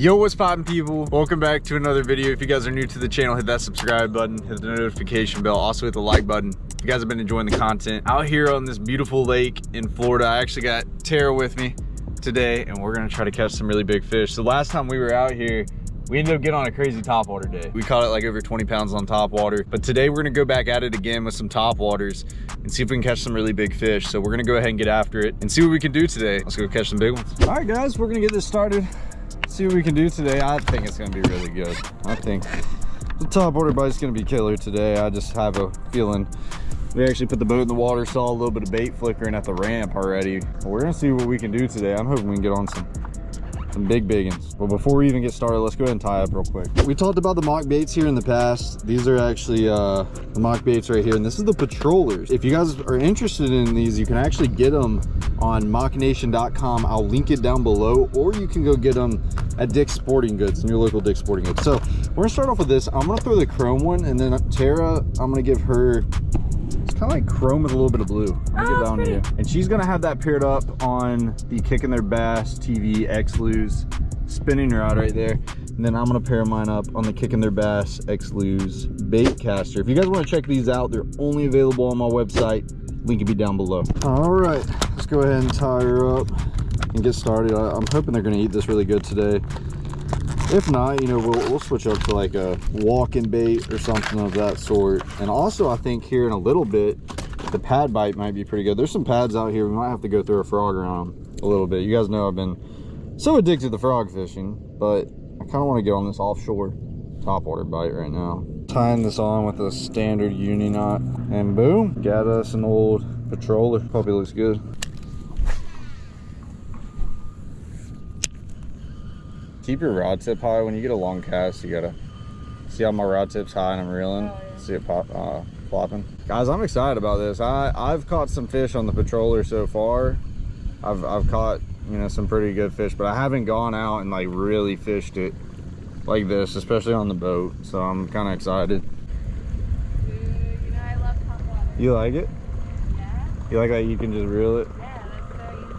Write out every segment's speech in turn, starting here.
Yo, what's poppin' people? Welcome back to another video. If you guys are new to the channel, hit that subscribe button, hit the notification bell, also hit the like button. If you guys have been enjoying the content. Out here on this beautiful lake in Florida, I actually got Tara with me today and we're gonna try to catch some really big fish. So last time we were out here, we ended up getting on a crazy topwater day. We caught it like over 20 pounds on topwater, but today we're gonna go back at it again with some topwaters and see if we can catch some really big fish. So we're gonna go ahead and get after it and see what we can do today. Let's go catch some big ones. All right guys, we're gonna get this started see what we can do today. I think it's gonna be really good. I think the top water bite is gonna be killer today. I just have a feeling. We actually put the boat in the water, saw a little bit of bait flickering at the ramp already. We're gonna see what we can do today. I'm hoping we can get on some some big biggins. But before we even get started, let's go ahead and tie up real quick. We talked about the mock baits here in the past. These are actually uh, the mock baits right here, and this is the patrollers. If you guys are interested in these, you can actually get them on mocknation.com. I'll link it down below, or you can go get them at Dick's Sporting Goods, in your local Dick's Sporting Goods. So we're gonna start off with this. I'm gonna throw the chrome one, and then Tara, I'm gonna give her it's kind of like chrome with a little bit of blue. I'm gonna oh, get that And she's gonna have that paired up on the Kicking Their Bass TV X-Lose spinning rod right there. And then I'm gonna pair mine up on the Kicking Their Bass X-Lose bait caster. If you guys wanna check these out, they're only available on my website. Link will be down below. All right, let's go ahead and tie her up and get started. I'm hoping they're gonna eat this really good today. If not you know we'll, we'll switch up to like a walking bait or something of that sort. And also i think here in a little bit the pad bite might be pretty good. There's some pads out here. We might have to go through a frog around a little bit. You guys know i've been so addicted to frog fishing but i kind of want to get on this offshore topwater bite right now tying this on with a standard uni knot. And boom got us an old patroller. Probably looks good. Keep your rod tip high. When you get a long cast you gotta see how my rod tip's high and i'm reeling. Oh, yeah. see it pop uh plopping. Guys i'm excited about this. I i've caught some fish on the patroller so far. I've i've caught you know some pretty good fish but i haven't gone out and like really fished it like this especially on the boat so i'm kind of excited. Dude, you, know, you like it? Yeah. You like that you can just reel it? Yeah.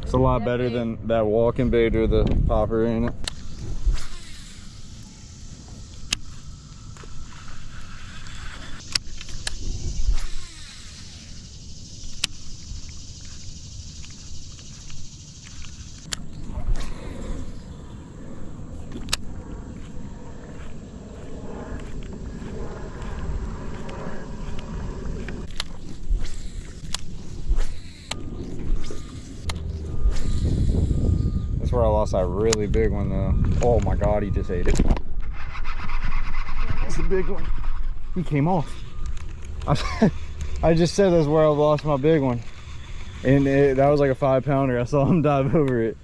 it's a lot better than that walking bait or the popper, ain't it? Where I lost that really big one though. Oh my god, he just ate it. That's a big one. He came off. I, I just said that's where I lost my big one. And it, that was like a five pounder. I saw him dive over it.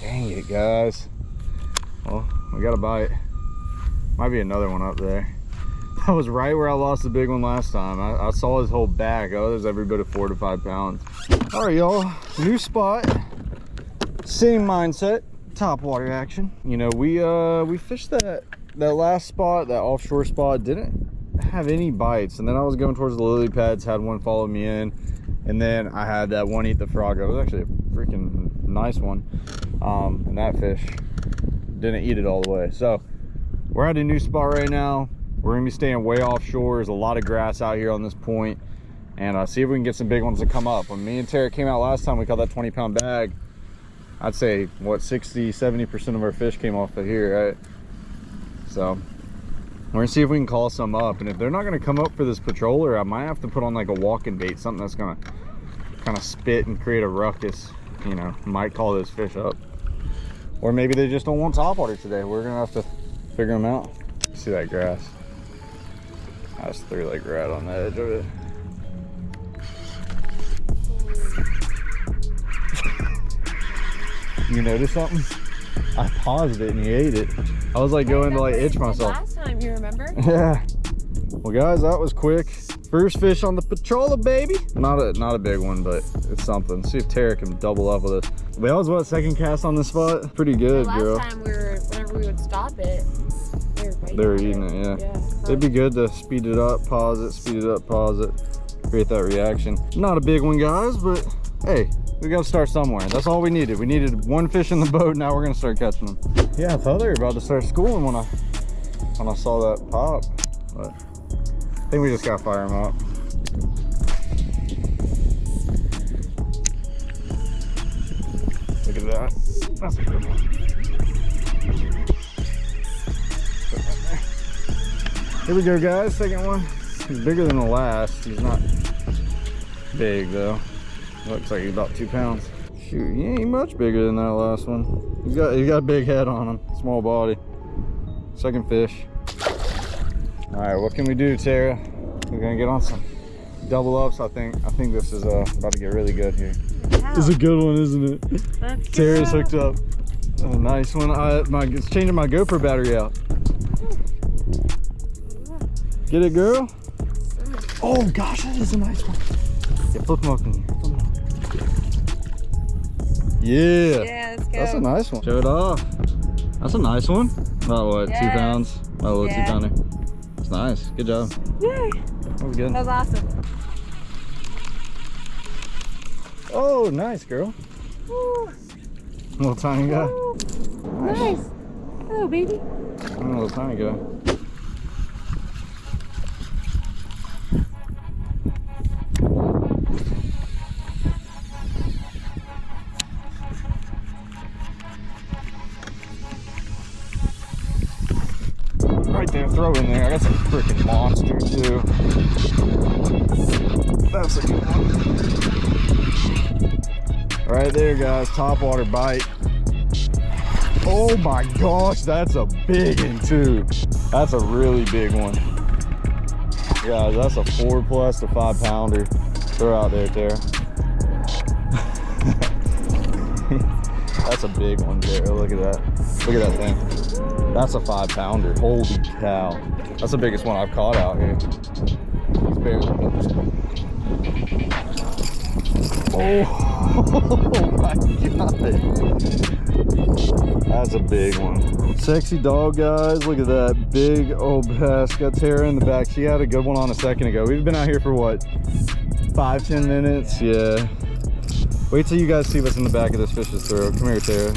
Dang it, guys. Well, we got a bite. Might be another one up there. That was right where I lost the big one last time. I, I saw his whole back. Oh, there's every bit of four to five pounds. All right, y'all, new spot, same mindset, top water action. You know, we uh we fished that that last spot, that offshore spot, didn't have any bites. And then I was going towards the lily pads, had one follow me in. And then I had that one eat the frog. It was actually a freaking nice one. Um, and that fish didn't eat it all the way. So we're at a new spot right now we're gonna be staying way offshore. There's a lot of grass out here on this point, and uh, see if we can get some big ones to come up. When me and Tara came out last time, we caught that 20 pound bag. I'd say what 60, 70% of our fish came off of here, right? So we're gonna see if we can call some up. And if they're not gonna come up for this patroller, I might have to put on like a walking bait, something that's gonna kind of spit and create a ruckus. You know, might call those fish up. Or maybe they just don't want topwater today. We're gonna have to figure them out. See that grass? I just threw like right on the edge of it. you notice something? I paused it and he ate it. I was like going to like itch myself. Last time, you remember? Yeah. Well guys, that was quick. First fish on the patroller, baby. Not a not a big one, but it's something. See if Tara can double up with us. That was what second cast on this spot. Pretty good, last girl. Last time we were, whenever we would stop it, they were eating it, yeah. yeah It'd be good to speed it up, pause it, speed it up, pause it. create that reaction. Not a big one, guys, but hey, we gotta start somewhere. That's all we needed. We needed one fish in the boat. Now we're gonna start catching them. Yeah, I thought they were about to start schooling when I when I saw that pop, but I think we just gotta fire them up. Look at that. That's a good one. Here we go, guys. Second one. He's bigger than the last. He's not big though. Looks like he's about two pounds. Shoot, he ain't much bigger than that last one. He's got he's got a big head on him, small body. Second fish. All right, what can we do, Tara? We're gonna get on some double ups. I think I think this is uh, about to get really good here. This is a good one, isn't it? Let's Tara's go. hooked up. A nice one. I, my, it's changing my GoPro battery out. Get it, girl? Mm. Oh gosh, that is a nice one. Yeah, flip them up in here. Flip 'em up. Yeah. Yeah, let's go. That's a nice one. Show it off. That's a nice one. About what, two pounds? About a little Yeah. two pounder. It's nice. Good job. Yay. That was good. That was awesome. Oh, nice, girl. Woo. Little tiny guy. Woo. Nice. Hello, baby. Oh, little tiny guy. Throw in there. I got some freaking monster too. That's a good one. Right there, guys. Top water bite. Oh my gosh, that's a big one too. That's a really big one. Guys, that's a four plus to five pounder. Throw out there, Tara. that's a big one, Tara. Look at that. Look at that thing. That's a five pounder. Holy cow. That's the biggest one I've caught out here. Barely Oh, oh my god. That's a big one. Sexy dog, guys. Look at that big old bass. Got Tara in the back. She had a good one on a second ago. We've been out here for what? Five, ten minutes? Yeah. Wait till you guys see what's in the back of this fish's throat. Come here, Tara.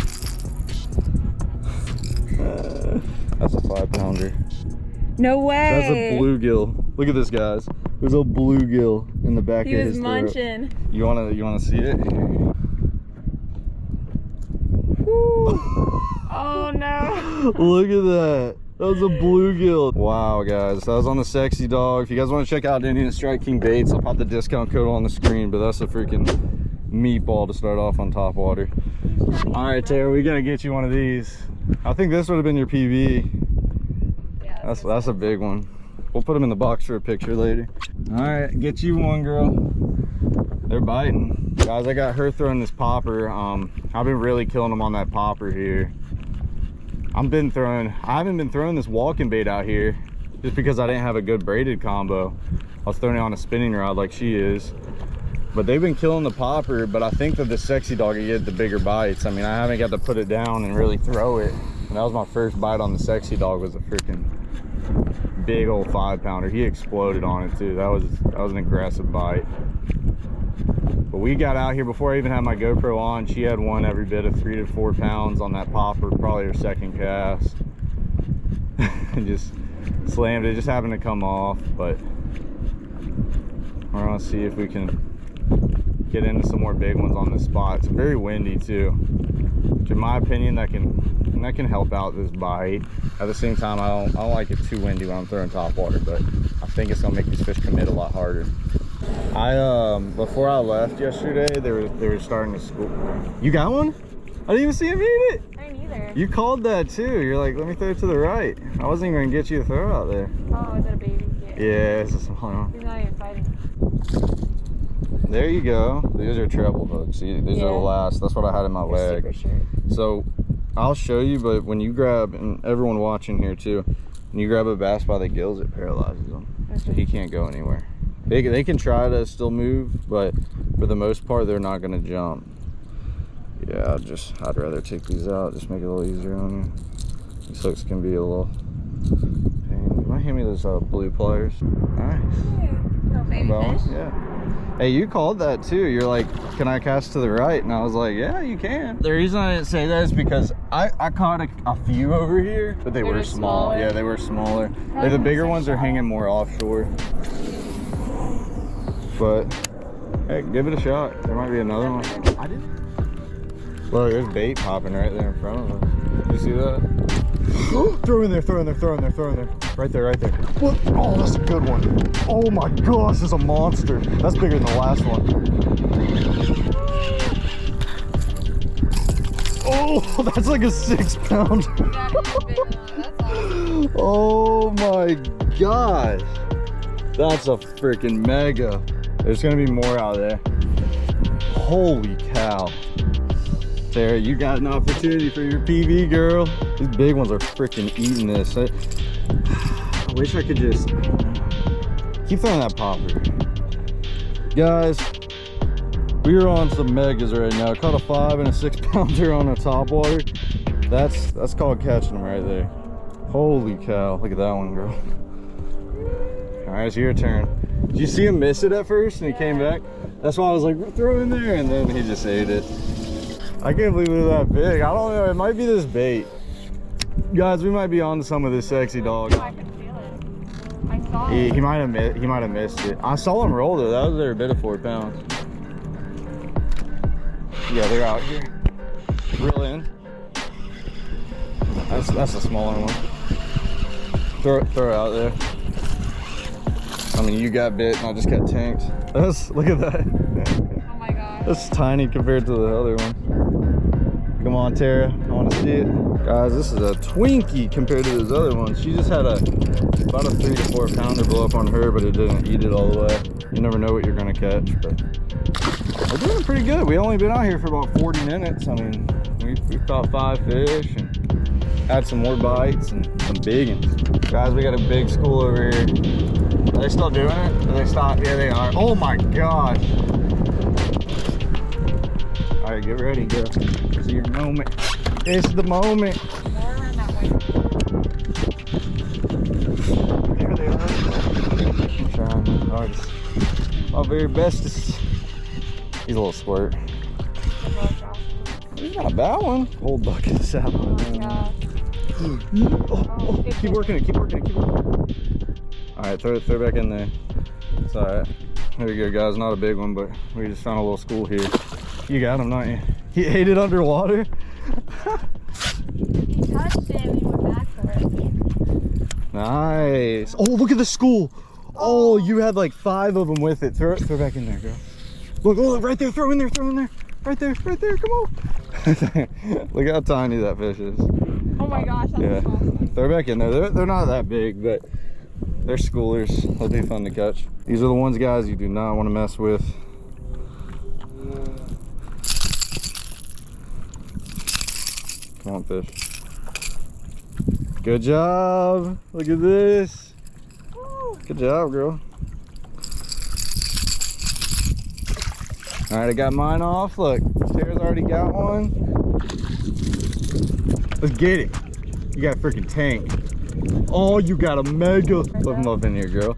No way. That's a bluegill. Look at this, guys. There's a bluegill in the back He of was his throat. munching. You wanna, you wanna see it? Oh no. Look at that. That was a bluegill. Wow, guys. That was on the Sexy Dog. If you guys want to check out Indian Strike King Baits, I'll pop the discount code on the screen, but that's a freaking meatball to start off on top water. All right, Tara, we got to get you one of these. I think this would have been your PB. That's, that's a big one. We'll put them in the box for a picture later. All right, get you one, girl. They're biting. Guys, I got her throwing this popper. Um, I've been really killing them on that popper here. I've been throwing, I haven't been throwing this walking bait out here just because I didn't have a good braided combo. I was throwing it on a spinning rod like she is. But they've been killing the popper, but I think that the sexy dog will get the bigger bites. I mean, I haven't got to put it down and really throw it. And that was my first bite on the sexy dog was a freaking big old five pounder. He exploded on it too. That was that was an aggressive bite. But we got out here before I even had my GoPro on. She had one every bit of three to four pounds on that popper, probably her second cast. and just slammed it. Just happened to come off, but we're gonna see if we can get into some more big ones on this spot. It's very windy too. Which in my opinion, that can that can help out this bite. At the same time, I don't I don't like it too windy when I'm throwing top water, but I think it's gonna make these fish commit a lot harder. I um before I left yesterday, they were they were starting to school. You got one? I didn't even see him eat it. I didn't either. You called that too. You're like, let me throw it to the right. I wasn't even gonna get you to throw out there. Oh, is that a baby? Yeah, it's a small one. He's not even fighting. There you go. These are treble hooks. These are the last. That's what I had in my They're leg. super short. So I'll show you, but when you grab, and everyone watching here too, when you grab a bass by the gills, it paralyzes him. So he can't go anywhere. They, they can try to still move, but for the most part, they're not going to jump. Yeah, I'd just, I'd rather take these out, just make it a little easier on you. These hooks can be a little pain. You might hand me those uh, blue pliers. Nice. Yeah. Baby fish. Yeah. Hey, you called that too. You're like, can I cast to the right? And I was like, yeah, you can. The reason I didn't say that is because I, I caught a, a few over here, but they, They were, were small. smaller? Yeah, they were smaller. Like, Probably the bigger six ones are hanging more offshore. But, hey, give it a shot. There might be another one. I didn't. Look, there's bait popping right there in front of us. You see that? throw in there, throw in there, throw in there, throw in there. Right there, right there. What? Oh, that's a good one. Oh my gosh, that's a monster. That's bigger than the last one. Oh, that's like a six pound. Oh my gosh. That's a freaking mega. There's gonna be more out there. Holy cow. Sarah, you got an opportunity for your PB, girl. These big ones are freaking eating this. Wish I could just keep throwing that popper. Guys, we are on some megas right now. Caught a five and a six pounder on a top water. That's that's called catching them right there. Holy cow! Look at that one, girl. All right, it's your turn. Did you see him miss it at first and he came back? That's why I was like, throw it in there, and then he just ate it. I can't believe it was that big. I don't know. It might be this bait. Guys, we might be on to some of this sexy dog. He, he might have he might have missed it. I saw him roll though. That was their bit of four pounds. Yeah, they're out here. Reel in. That's that's a smaller one. Throw it throw it out there. I mean, you got bit and I just got tanked. That's look at that. Oh my god. That's tiny compared to the other one. Come on, Tara. Want to see it. Guys, this is a Twinkie compared to those other ones. She just had a about a three to four pounder blow up on her, but it didn't eat it all the way. You never know what you're gonna catch, but we're doing pretty good. We only been out here for about 40 minutes. I mean, we, we caught five fish and had some more bites and some big ones. Guys, we got a big school over here. Are they still doing it? Are they stop? Yeah, they are. Oh my gosh. All right, get ready, girl. This is your moment. It's the moment. More around that way. There they are. I'm trying my hardest. My very bestest. He's a little squirt. The blood drop. He's not a bad one. Old bucket of salad. Oh my gosh. Mm-hmm. Oh, oh, oh, keep working it, keep working it, keep working it. All right, throw it, throw it back in there. It's all right. There you go, guys. Not a big one, but we just found a little school here. You got him, don't you? He ate it underwater. He touched it and he went back for it. Nice. Oh, look at the school. Oh, you had like five of them with it. Throw it, throw it back in there, girl. Look, oh, right there. Throw in there, throw in there. Right there, right there. Come on. look how tiny that fish is. Oh my gosh, that's Yeah. awesome. Throw back in there. They're, they're not that big, but they're schoolers. They'll be fun to catch. These are the ones, guys, you do not want to mess with. Come on, fish. Good job. Look at this. Good job, girl. All right, I got mine off. Look, Tara's already got one. Let's get it. You got a freaking tank. Oh, you got a mega. Put them up in here, girl.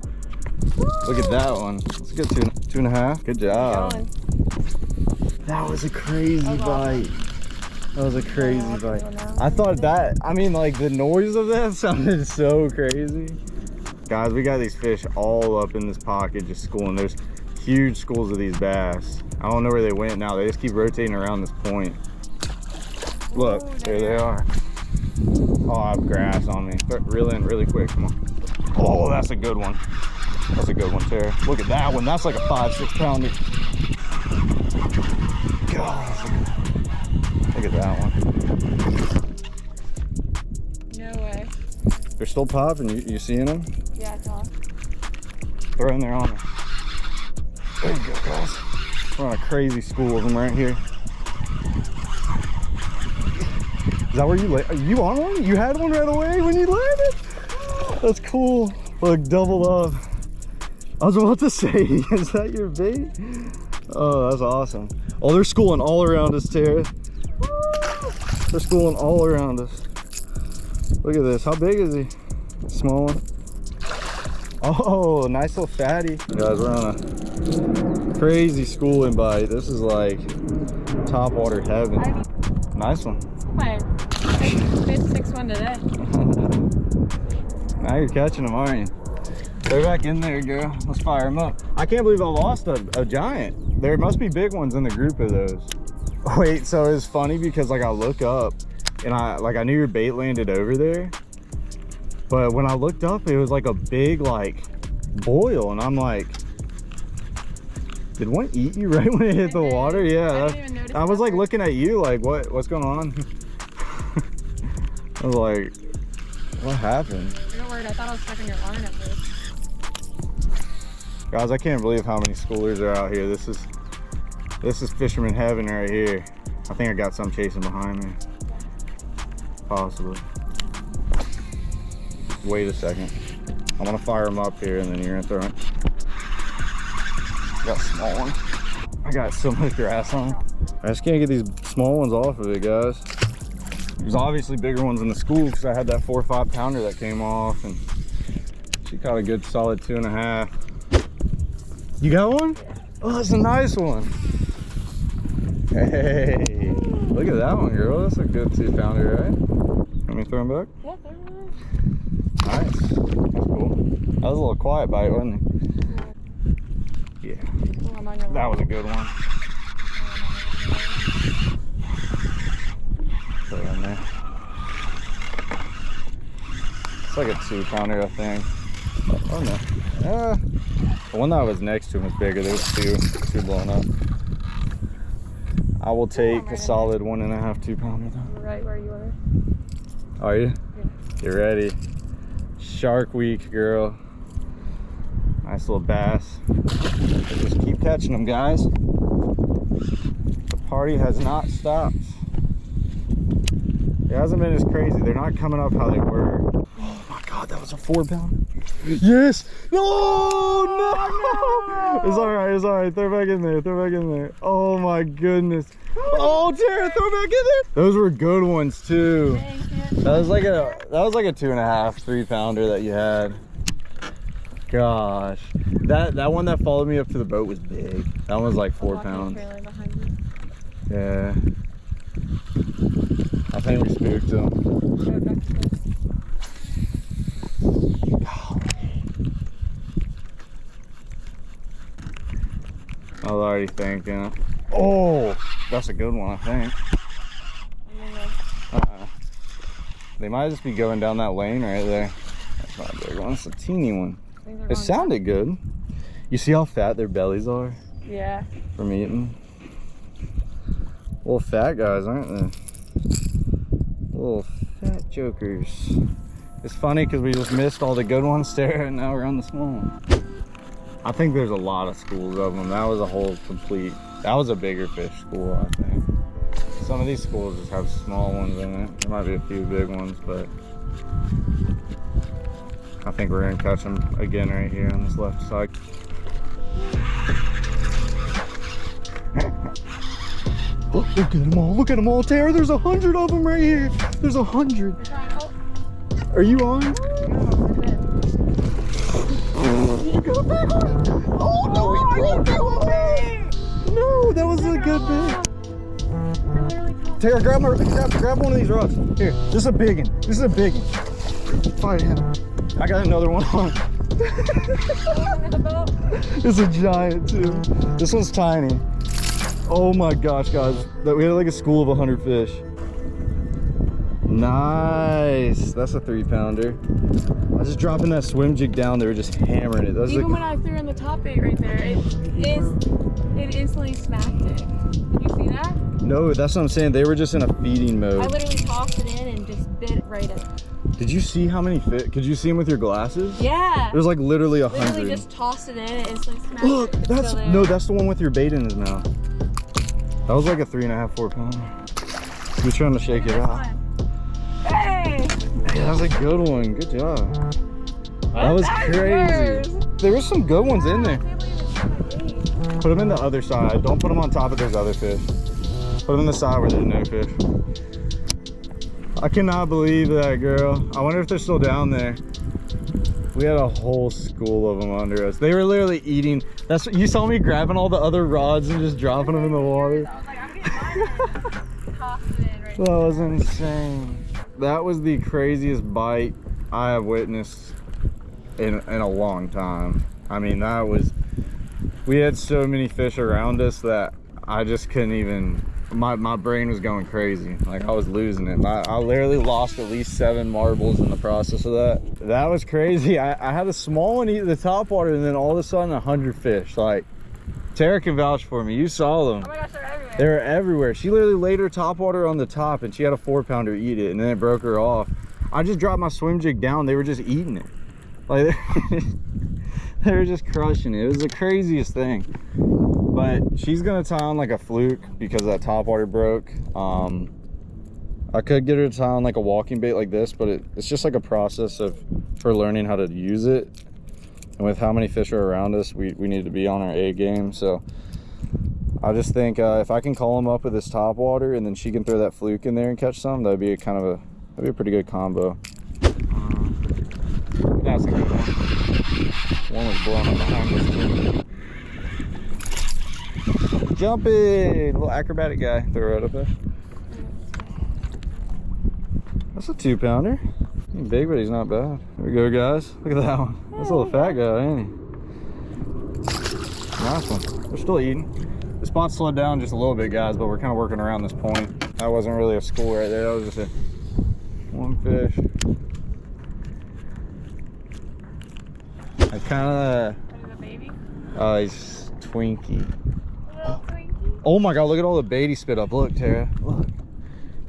Look at that one. A good two, two and a half. Good job. That was a crazy bite. That was a crazy what bite. do. I thought that, I mean, like the noise of that sounded so crazy. Guys, we got these fish all up in this pocket just schooling. There's huge schools of these bass. I don't know where they went now. They just keep rotating around this point. Look, Ooh, there there they are. Oh, I have grass on me. Th- Reel in really quick, come on. Oh, that's a good one. That's a good one, Tara. Look at that one. That's like a five, six pounder. God, look at that one. No way. They're still popping. You, you seeing them? Yeah, it's off. Throw in there on them. There you go, guys. We're on a crazy school of them right here. Is that where you lay? Are you on one? You had one right away when you landed? That's cool. Look, double up. I was about to say, is that your bait? Oh, that's awesome. Oh, they're schooling all around us, Tara. They're schooling all around us. Look at this. How big is he? Small one. Oh, nice little fatty. Guys, we're on a Crazy schooling bite. This is like top water heaven. Nice one. My fifth, sixth one today. now you're catching them, aren't you? They're back in there, girl. Let's fire them up. I can't believe I lost a, a giant. There must be big ones in the group of those. Wait, so it's funny because like I look up and I like I knew your bait landed over there. But when I looked up, it was like a big like boil and I'm like, did one eat you right when it hit the water? I Yeah. didn't even I was like looking at you like, what what's going on? I was like, what happened? You're worried. I thought I was stuck in your line at first. Guys, I can't believe how many schoolers are out here. This is this is fisherman heaven right here. I think I got some chasing behind me. Possibly. Wait a second. I'm gonna fire them up here and then you're gonna throw it. Got small one. I got so much grass on. I just can't get these small ones off of it, guys. There's obviously bigger ones in the school because I had that four or five pounder that came off and she caught a good solid two and a half. You got one? Oh, that's a nice one. Hey, look at that one, girl. That's a good two pounder, right? Let me throw him back. Yeah, they're really Nice. That's cool. That was a little quiet bite, wasn't it? Yeah, Oh, on your that was a good one. Put it in there. It's like a two pounder, I think. Oh no. Uh, the one that was next to him was bigger. There was two, two blown up. I will take a solid one and a half, two pounder. Right where you are. Are you? Yeah. Get ready. Shark week, girl. Nice little bass. Just keep catching them, guys. The party has not stopped. It hasn't been as crazy. They're not coming up how they were. Oh my god, that was a four pound. Yes! Oh no! Oh, it's alright, it's alright. Throw it back in there, throw back in there. Oh my goodness. Oh Tara, throw back in there. Those were good ones too. That was like a that was like a two and a half, three pounder that you had. Gosh. That that one that followed me up to the boat was big. That one was like four pounds. trailer behind you. Yeah. I think we spooked him. Go back to the- I was already thinking. Oh, that's a good one, I think. and then the- Uh-uh. They might just be going down that lane right there. That's not a big one. It's a teeny one. It going- sounded good. You see how fat their bellies are Yeah. from eating? Little fat guys, aren't they? Little fat jokers. It's funny because we just missed all the good ones there and now we're on the small one. I think there's a lot of schools of them. That was a whole complete, that was a bigger fish school, I think. Some of these schools just have small ones in it. There might be a few big ones, but I think we're gonna catch them again right here on this left side. Look, look at them all. Look at them all, Tara. There's a hundred of them right here. There's a hundred. Are you on? Oh no, he broke it. No, that was a good bit. Tara, grab, my, grab, grab one of these rods. Here, this is a big one. This is a big one. Fight him. I got another one on. It's a giant too. This one's tiny. Oh my gosh, guys. We had like a school of 100 fish. Nice. That's a three pounder. I was just dropping that swim jig down. They were just hammering it. Even like, when I threw in the top bait right there, it is it instantly smacked it. Did you see that? no, that's what I'm saying. They were just in a feeding mode. I literally tossed it in and just bit it right in. Did you see how many fit? Could you see them with your glasses? Yeah. There's like literally a hundred. Literally just tossed it in and instantly smacked Look, it. It's that's no, that's the one with your bait in his mouth. That was like a three and a half, four pounder. He was trying to shake it out. fine. Hey, that was a good one. Good job. That was crazy. There were some good ones in there. can't believe it's so big. Put them in the other side. Don't put them on top of those other fish. Put them in the side where there's no fish. I cannot believe that, girl. I wonder if they're still down there. We had a whole school of them under us. They were literally eating. That's what you saw me grabbing all the other rods and just dropping them in the water. I was like, I'm getting mine. Toss it in right That was insane. That was the craziest bite I have witnessed in in a long time. I mean, that was. We had so many fish around us that I just couldn't even. My my brain was going crazy. Like I was losing it. I, I literally lost at least seven marbles in the process of that. That was crazy. I, I had a small one eat the top water, and then all of a sudden a hundred fish. Like Tara can vouch for me. You saw them. Oh they're everywhere. Everywhere. She literally laid her top water on the top and she had a four pounder eat it and then it broke her off. I just dropped my swim jig down. They were just eating it. Like they were just crushing it. It was the craziest thing. But she's gonna tie on like a fluke because that top water broke. Um, I could get her to tie on like a walking bait like this, but it, it's just like a process of her learning how to use it. And with how many fish are around us, we, we need to be on our A game. So I just think uh, if I can call him up with this top water and then she can throw that fluke in there and catch some, that'd be a kind of a that'd be a pretty good combo. That's a good one. One was blowing up behind us too. Jumping, little acrobatic guy. Throw it up there. That's a two pounder. He's big, but he's not bad. There we go, guys. Look at that one. That's a little fat guy, ain't he? Nice one. They're still eating. Spot slowed down just a little bit, guys, but we're kind of working around this point. That wasn't really a school right there. That was just a one fish. I kind of, What is a baby? uh, he's Twinkie. Twinkie. Oh my God! Look at all the bait he spit up. Look, Tara. Look.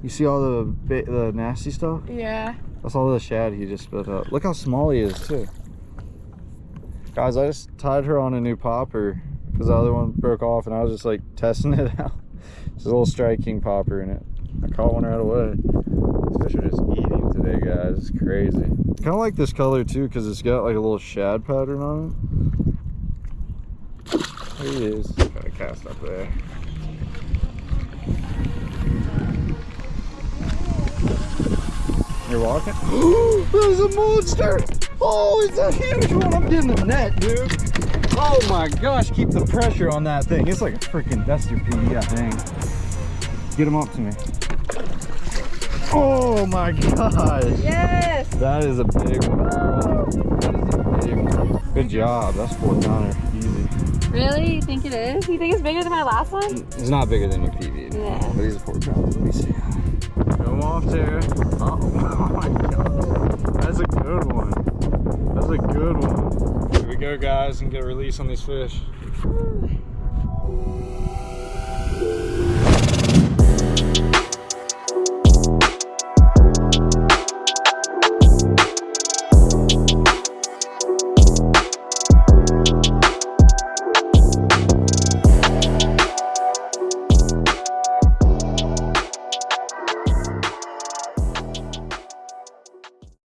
You see all the the nasty stuff? Yeah. That's all the shad he just spit up. Look how small he is too. Guys, I just tied her on a new popper because the other one broke off and I was just like testing it out. There's a little Strike King popper in it. I caught one right away. These fish are just eating today, guys. It's crazy. Kind of like this color too because it's got like a little shad pattern on it. There he is. Got a cast up there. You're walking? There's a monster! Oh, it's a huge one! I'm getting the net, dude. Oh my gosh, keep the pressure on that thing. It's like a freaking duster pea, that thing. Get him up to me. Oh my gosh! Yes. That is a big one, girl. That is a big one. Good mm-hmm. job. That's four pounder. Easy. Really? You think it is? You think it's bigger than my last one? It's not bigger than your PB. Yeah. But he's a four pounder. Let me see. Come off there. Oh, oh my god. That's a good one. That's a good one. Go, guys, and get a release on these fish.